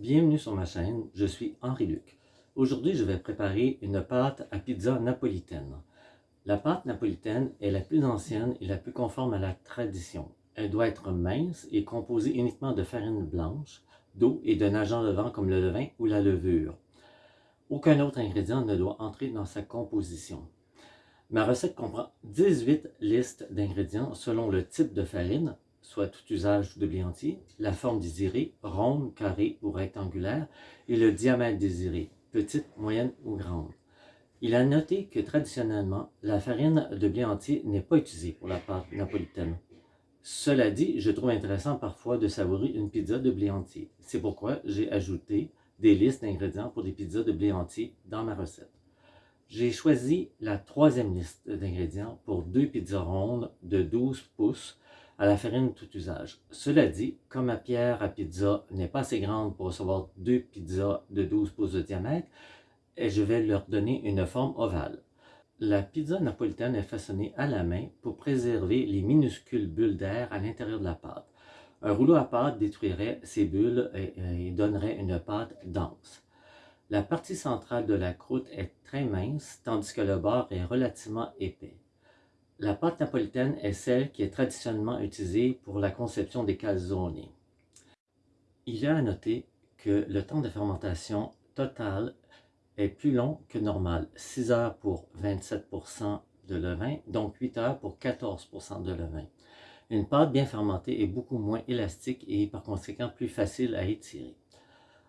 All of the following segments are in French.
Bienvenue sur ma chaîne, je suis Henri Luc. Aujourd'hui, je vais préparer une pâte à pizza napolitaine. La pâte napolitaine est la plus ancienne et la plus conforme à la tradition. Elle doit être mince et composée uniquement de farine blanche, d'eau et d'un agent levant comme le levain ou la levure. Aucun autre ingrédient ne doit entrer dans sa composition. Ma recette comprend 18 listes d'ingrédients selon le type de farine, soit tout usage de blé entier, la forme désirée, ronde, carrée ou rectangulaire, et le diamètre désiré, petite, moyenne ou grande. Il a noté que traditionnellement, la farine de blé entier n'est pas utilisée pour la pâte napolitaine. Cela dit, je trouve intéressant parfois de savourer une pizza de blé entier. C'est pourquoi j'ai ajouté des listes d'ingrédients pour des pizzas de blé entier dans ma recette. J'ai choisi la troisième liste d'ingrédients pour deux pizzas rondes de 12 pouces à la farine tout usage. Cela dit, comme ma pierre à pizza n'est pas assez grande pour recevoir deux pizzas de 12 pouces de diamètre, je vais leur donner une forme ovale. La pizza napolitaine est façonnée à la main pour préserver les minuscules bulles d'air à l'intérieur de la pâte. Un rouleau à pâte détruirait ces bulles et, donnerait une pâte dense. La partie centrale de la croûte est très mince, tandis que le bord est relativement épais. La pâte napolitaine est celle qui est traditionnellement utilisée pour la conception des calzone. Il a à noter que le temps de fermentation total est plus long que normal, 6 heures pour 27% de levain, donc 8 heures pour 14% de levain. Une pâte bien fermentée est beaucoup moins élastique et par conséquent plus facile à étirer.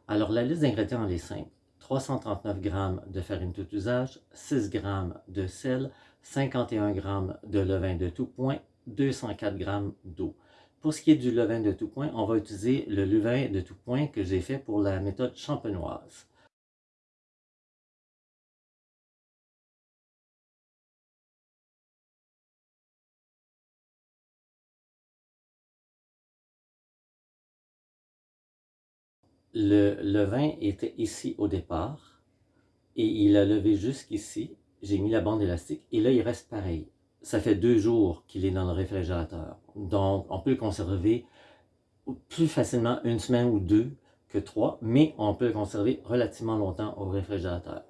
Alors la liste d'ingrédients est simple. 339 g de farine tout usage, 6 g de sel, 51 g de levain de tout point, 204 g d'eau. Pour ce qui est du levain de tout point, on va utiliser le levain de tout point que j'ai fait pour la méthode champenoise. Le levain était ici au départ et il a levé jusqu'ici j'ai mis la bande élastique et là il reste pareil. Ça fait deux jours qu'il est dans le réfrigérateur. Donc on peut le conserver plus facilement une semaine ou deux que trois, mais on peut le conserver relativement longtemps au réfrigérateur.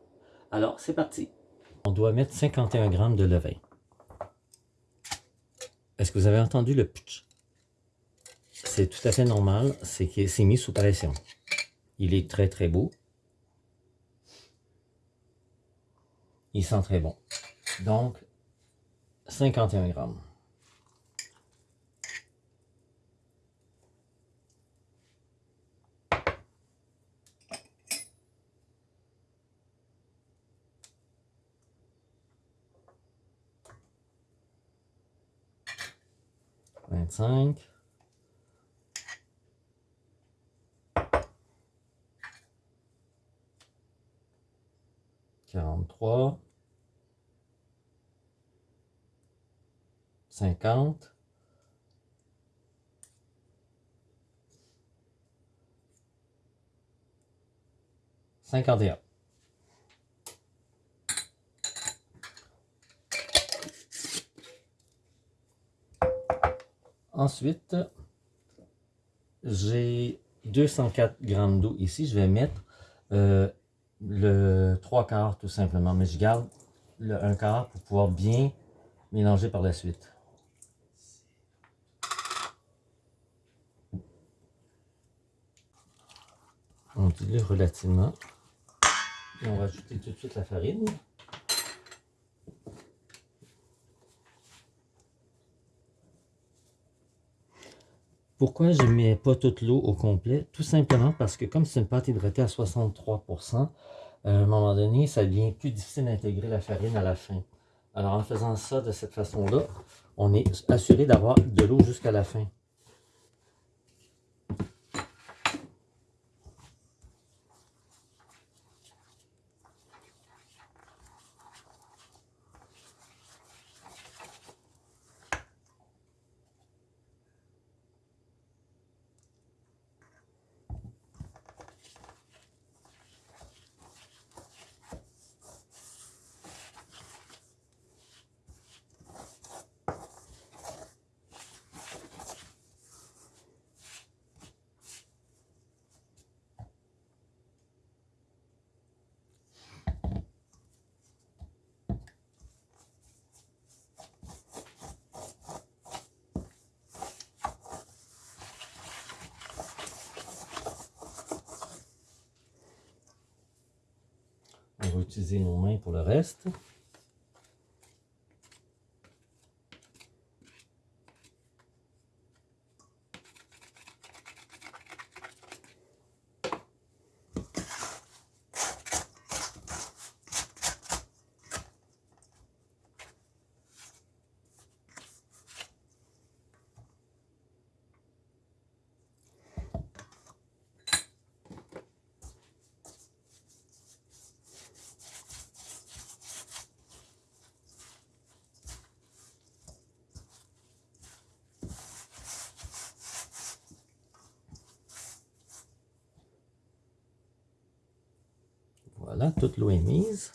Alors c'est parti. On doit mettre 51 grammes de levain. Est-ce que vous avez entendu le pitch? C'est tout à fait normal, c'est qu'il s'est mis sous pression. Il est très très beau. Il sent très bon. Donc, 51 grammes. Vingt-cinq. 43, 50, 51. Ensuite, j'ai 204 grammes d'eau ici. Je vais mettre euh, le trois quarts tout simplement, mais je garde le un quart pour pouvoir bien mélanger par la suite. On dilue relativement. Et on va ajouter tout de suite la farine. Pourquoi je ne mets pas toute l'eau au complet? Tout simplement parce que comme c'est une pâte hydratée à 63%, à un moment donné, ça devient plus difficile d'intégrer la farine à la fin. Alors en faisant ça de cette façon-là, on est assuré d'avoir de l'eau jusqu'à la fin. On va utiliser nos mains pour le reste. Toute l'eau est mise.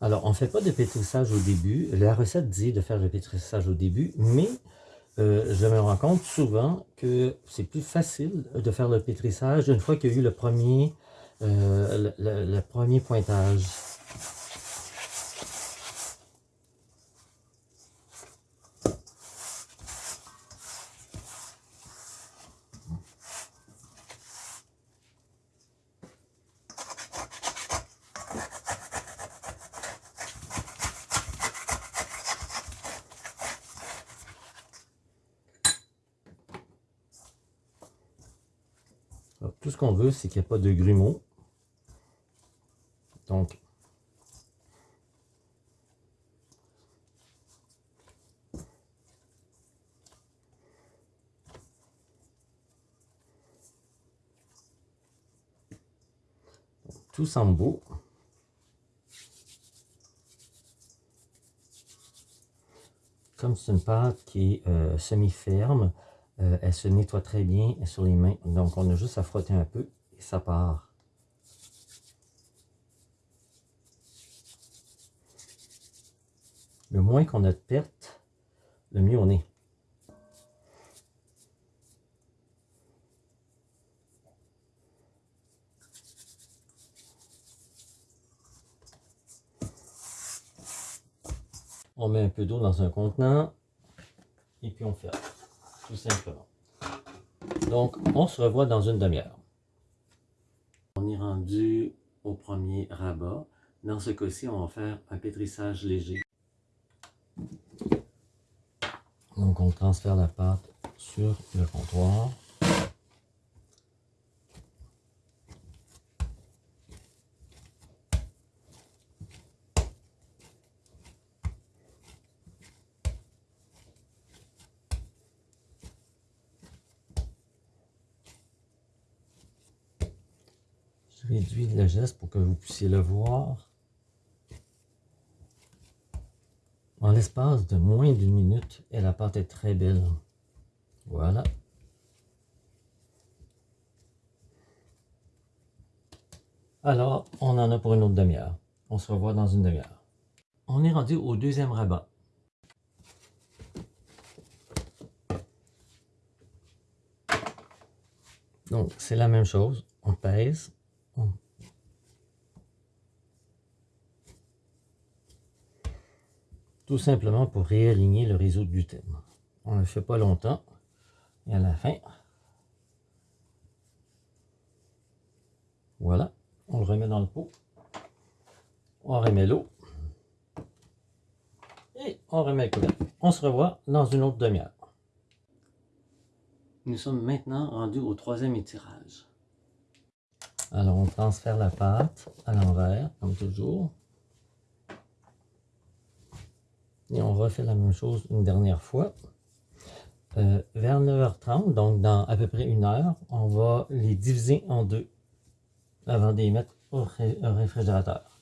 Alors, on ne fait pas de pétrissage au début. La recette dit de faire le pétrissage au début, mais euh, je me rends compte souvent que c'est plus facile de faire le pétrissage une fois qu'il y a eu le premier, euh, le premier pointage. C'est qu'il n'y a pas de grumeaux. Donc, tout semble beau. Comme c'est une qui euh, semi-ferme, euh, elle se nettoie très bien sur les mains. Donc, on a juste à frotter un peu et ça part. Le moins qu'on a de pertes, le mieux on est. On met un peu d'eau dans un contenant et puis on ferme tout simplement. Donc, on se revoit dans une demi-heure. On est rendu au premier rabat. Dans ce cas-ci, on va faire un pétrissage léger. Donc, on transfère la pâte sur le comptoir. Réduis le geste pour que vous puissiez le voir. En l'espace de moins d'une minute, et la pâte est très belle. Voilà. Alors, on en a pour une autre demi-heure. On se revoit dans une demi-heure. On est rendu au deuxième rabat. Donc, c'est la même chose. On pèse. Tout simplement pour réaligner le réseau de gluten. On ne le fait pas longtemps. Et à la fin, voilà, on le remet dans le pot. On remet l'eau. Et on remet le couvercle. On se revoit dans une autre demi-heure. Nous sommes maintenant rendus au troisième étirage. Alors, on transfère la pâte à l'envers, comme toujours. Et on refait la même chose une dernière fois. Euh, vers 9h30, donc dans à peu près une heure, on va les diviser en deux avant de les mettre au réfrigérateur.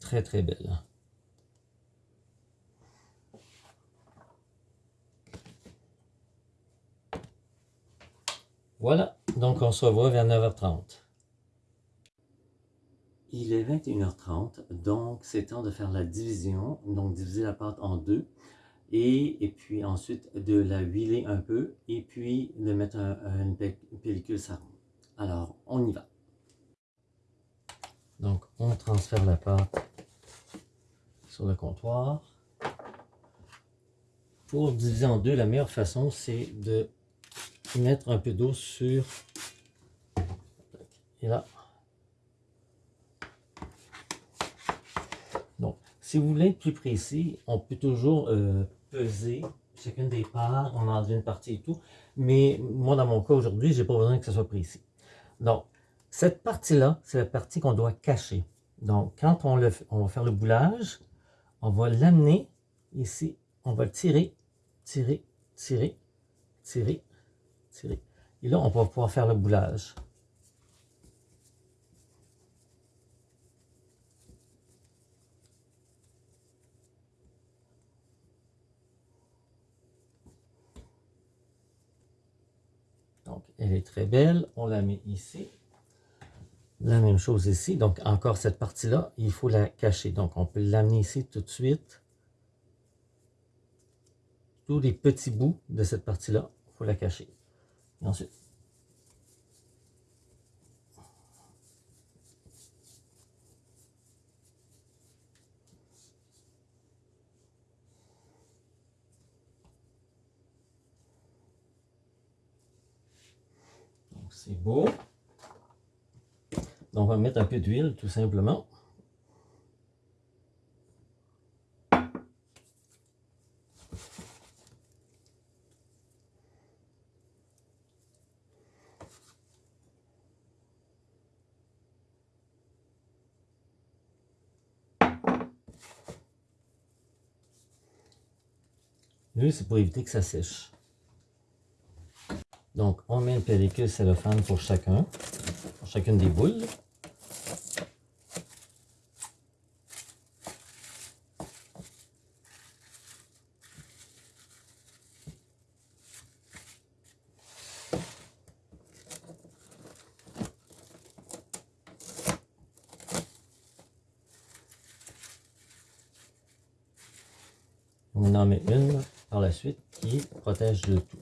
très très belle. Voilà, donc on se revoit vers 9h30. Il est 21h30, donc c'est temps de faire la division, donc diviser la pâte en deux. Et, puis ensuite de la huiler un peu et puis de mettre une pellicule sarron. Alors, on y va. Donc, on transfère la pâte sur le comptoir. Pour diviser en deux, la meilleure façon, c'est de mettre un peu d'eau sur... Et là. Donc, si vous voulez être plus précis, on peut toujours euh, peser chacune des parts, on enlève une partie et tout. Mais moi, dans mon cas aujourd'hui, j'ai pas besoin que ce soit précis. Donc, cette partie-là, c'est la partie qu'on doit cacher. Donc, quand on, on va faire le boulage, on va l'amener ici, on va le tirer, tirer, tirer, tirer, tirer. Et là, on va pouvoir faire le boulage. Donc, elle est très belle. On la met ici. La même chose ici. Donc, encore cette partie-là, il faut la cacher. Donc, on peut l'amener ici tout de suite. Tous les petits bouts de cette partie-là, il faut la cacher. Et ensuite, c'est beau. On va mettre un peu d'huile tout simplement. Lui, c'est pour éviter que ça sèche. Donc, on met une pellicule cellophane pour chacun, pour chacune des boules. On en met une par la suite qui protège le tout.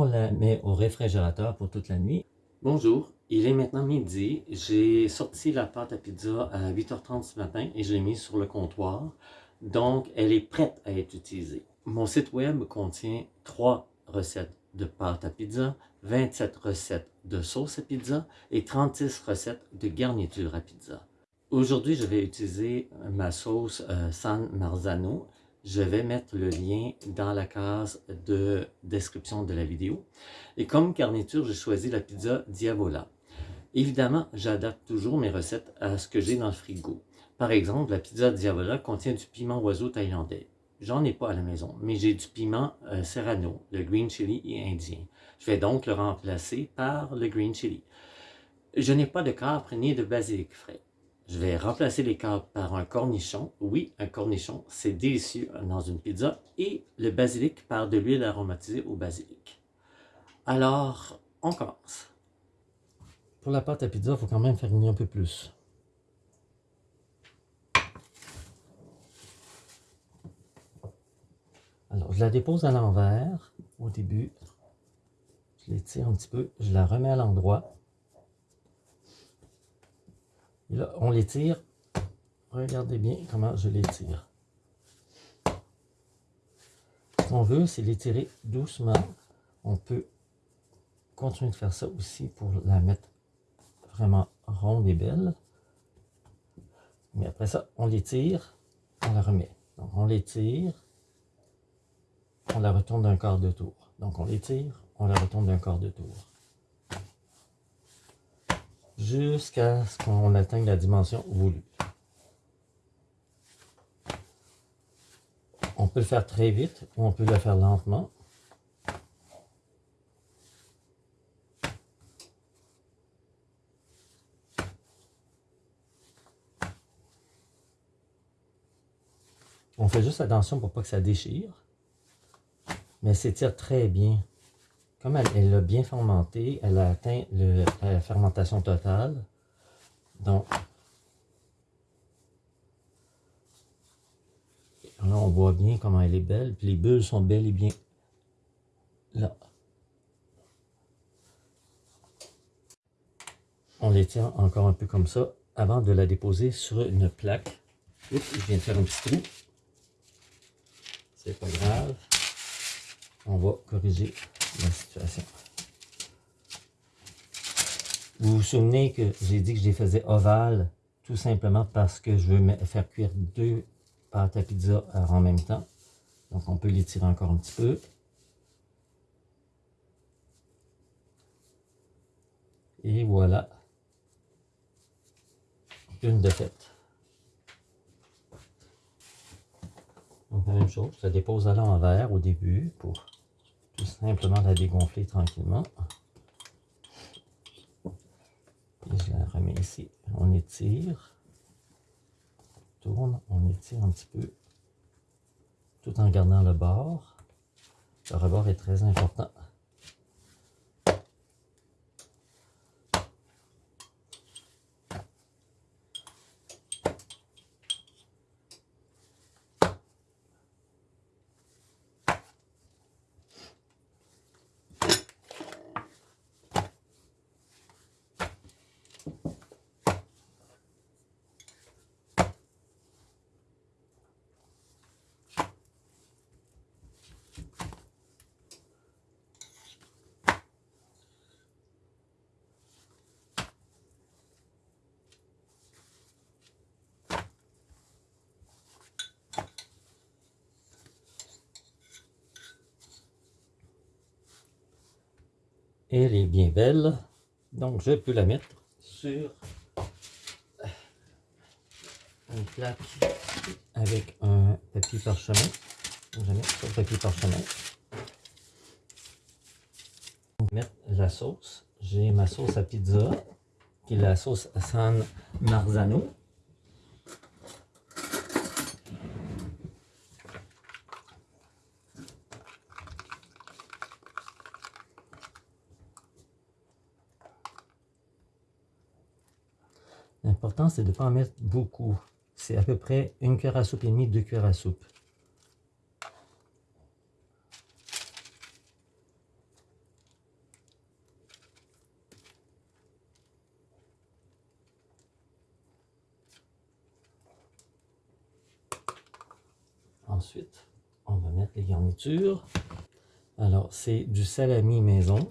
On la met au réfrigérateur pour toute la nuit. Bonjour, il est maintenant midi. J'ai sorti la pâte à pizza à 8h30 ce matin et je l'ai mise sur le comptoir. Donc, elle est prête à être utilisée. Mon site web contient 3 recettes de pâte à pizza, 27 recettes de sauce à pizza et 36 recettes de garniture à pizza. Aujourd'hui, je vais utiliser ma sauce euh, San Marzano. Je vais mettre le lien dans la case de description de la vidéo. Et comme garniture, j'ai choisi la pizza Diavola. Évidemment, j'adapte toujours mes recettes à ce que j'ai dans le frigo. Par exemple, la pizza Diavola contient du piment oiseau thaïlandais. J'en ai pas à la maison, mais j'ai du piment euh, serrano, le green chili indien. Je vais donc le remplacer par le green chili. Je n'ai pas de capre ni de basilic frais. Je vais remplacer les capres par un cornichon. Oui, un cornichon, c'est délicieux dans une pizza. Et le basilic par de l'huile aromatisée au basilic. Alors, on commence. Pour la pâte à pizza, il faut quand même faire un peu plus. Alors, je la dépose à l'envers au début. Je l'étire un petit peu. Je la remets à l'endroit. Et là, on l'étire. Regardez bien comment je l'étire. Ce qu'on veut, c'est l'étirer doucement. On peut continuer de faire ça aussi pour la mettre vraiment ronde et belle. Mais après ça, on l'étire, on la remet. Donc, on l'étire, on la retourne d'un quart de tour. Donc on l'étire, on la retourne d'un quart de tour. Jusqu'à ce qu'on atteigne la dimension voulue. On peut le faire très vite ou on peut le faire lentement. On fait juste attention pour pas que ça déchire. Mais s'étire très bien. Comme elle, a bien fermenté, elle a atteint la fermentation totale. Donc, là, on voit bien comment elle est belle. Puis les bulles sont belles et bien là. On les tient encore un peu comme ça avant de la déposer sur une plaque. Oups, je viens de faire un petit trou. C'est pas grave. On va corriger la situation. Vous vous souvenez que j'ai dit que je les faisais ovales tout simplement parce que je veux faire cuire deux pâtes à pizza en même temps. Donc on peut les tirer encore un petit peu. Et voilà. Une de faite. Donc la même chose, la dépose à l'envers au début pour simplement la dégonfler tranquillement. je la remets ici. On étire. Tourne, on étire un petit peu. Tout en gardant le bord. Le rebord est très important. Elle est bien belle. Donc, je peux la mettre sur une plaque avec un papier parchemin. Je vais mettre sur le papier parchemin. Mettre la sauce. J'ai ma sauce à pizza, qui est la sauce San Marzano. L'important, c'est de ne pas en mettre beaucoup. C'est à peu près une cuillère à soupe et demie, deux cuillères à soupe. Ensuite, on va mettre les garnitures. Alors, c'est du salami maison.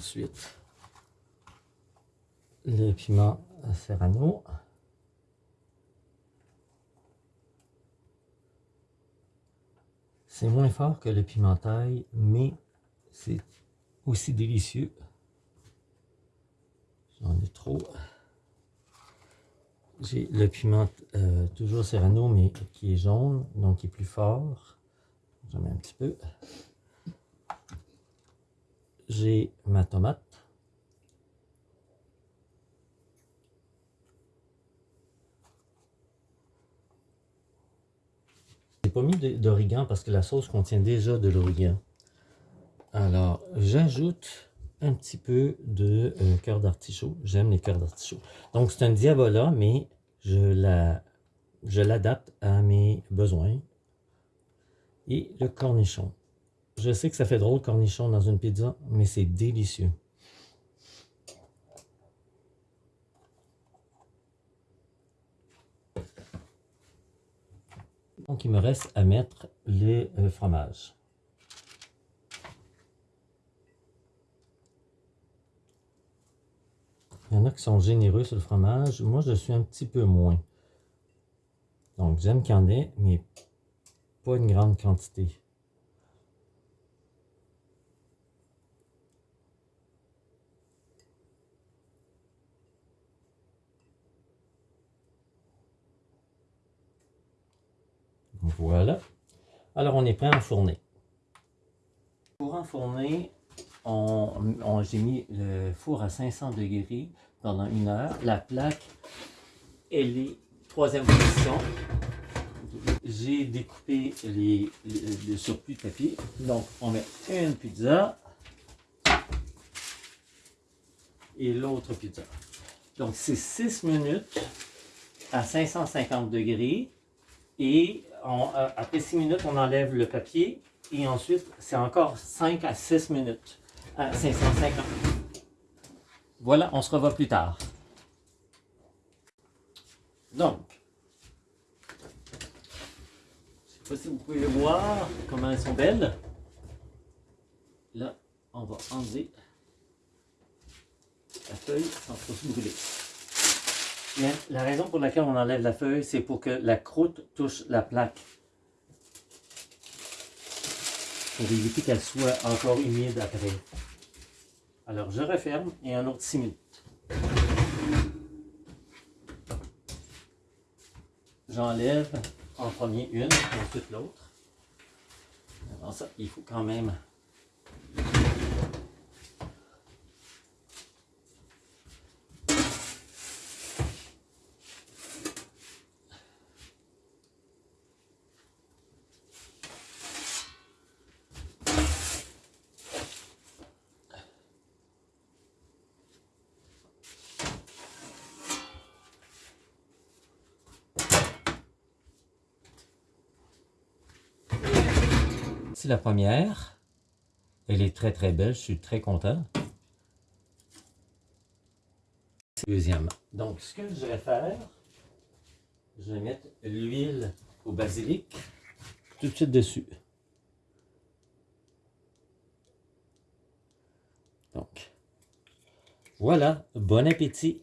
Ensuite, le piment serrano. C'est moins fort que le piment taille, mais c'est aussi délicieux. J'en ai trop. J'ai le piment euh, toujours serrano, mais qui est jaune, donc qui est plus fort. J'en mets un petit peu j'ai ma tomate. J'ai pas mis d'origan parce que la sauce contient déjà de l'origan. Alors, j'ajoute un petit peu de euh, cœur d'artichaut. J'aime les cœurs d'artichaut. Donc, c'est un diavola, mais je l'adapte à mes besoins. Et le cornichon. Je sais que ça fait drôle cornichon dans une pizza, mais c'est délicieux. Donc, il me reste à mettre les euh, fromages. Il y en a qui sont généreux sur le fromage. Moi, je suis un petit peu moins. Donc, j'aime qu'il y en ait, mais pas une grande quantité. Voilà. Alors, on est prêt à enfourner. Pour enfourner, on, j'ai mis le four à 500 degrés pendant une heure. La plaque, elle est troisième position. J'ai découpé les, le surplus de papier. Donc, on met une pizza et l'autre pizza. Donc, c'est 6 minutes à 550 degrés et euh, après 6 minutes, on enlève le papier et ensuite, c'est encore 5 à 6 minutes à 550. Voilà, on se revoit plus tard. Donc, je ne sais pas si vous pouvez voir comment elles sont belles. Là, on va enlever la feuille sans trop se brûler. La raison pour laquelle on enlève la feuille, c'est pour que la croûte touche la plaque. Pour éviter qu'elle soit encore humide après. Alors je referme et un autre 6 minutes. J'enlève en premier une, ensuite l'autre. Alors ça, il faut quand même La première. Elle est très très belle, je suis très content. Deuxième. Donc, ce que je vais faire, je vais mettre l'huile au basilic tout de suite dessus. Donc, voilà, bon appétit!